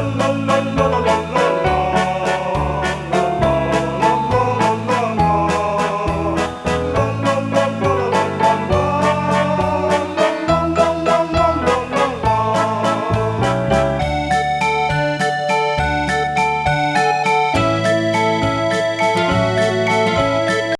la la